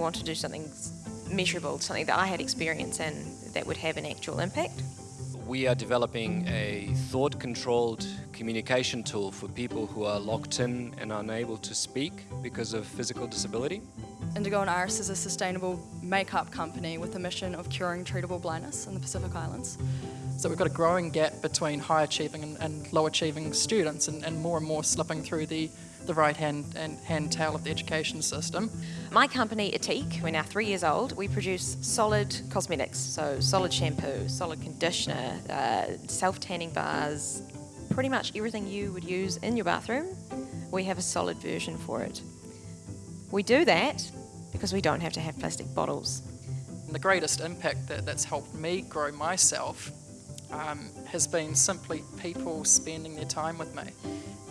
want to do something measurable, something that I had experience in that would have an actual impact. We are developing a thought-controlled communication tool for people who are locked in and unable to speak because of physical disability. Indigo and Iris is a sustainable makeup company with a mission of curing treatable blindness in the Pacific Islands. So we've got a growing gap between high achieving and, and low achieving students and, and, more and more slipping through the, the right hand and hand tail of the education system. My company, Ethique, we're now three years old, we produce solid cosmetics, so solid shampoo, solid conditioner, uh, self-tanning bars, pretty much everything you would use in your bathroom, we have a solid version for it. We do that because we don't have to have plastic bottles. And the greatest impact that, that's helped me grow myself um, has been simply people spending their time with me.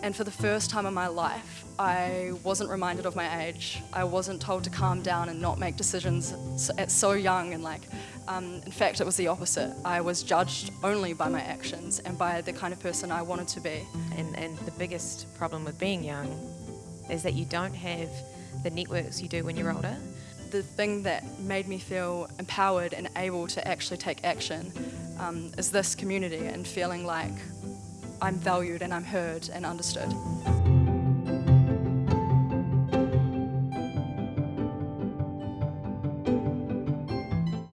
And for the first time in my life, I wasn't reminded of my age. I wasn't told to calm down and not make decisions at so young and like, um, in fact, it was the opposite. I was judged only by my actions and by the kind of person I wanted to be. And, and the biggest problem with being young is that you don't have the networks you do when you're older. The thing that made me feel empowered and able to actually take action um, is this community and feeling like I'm valued and I'm heard and understood.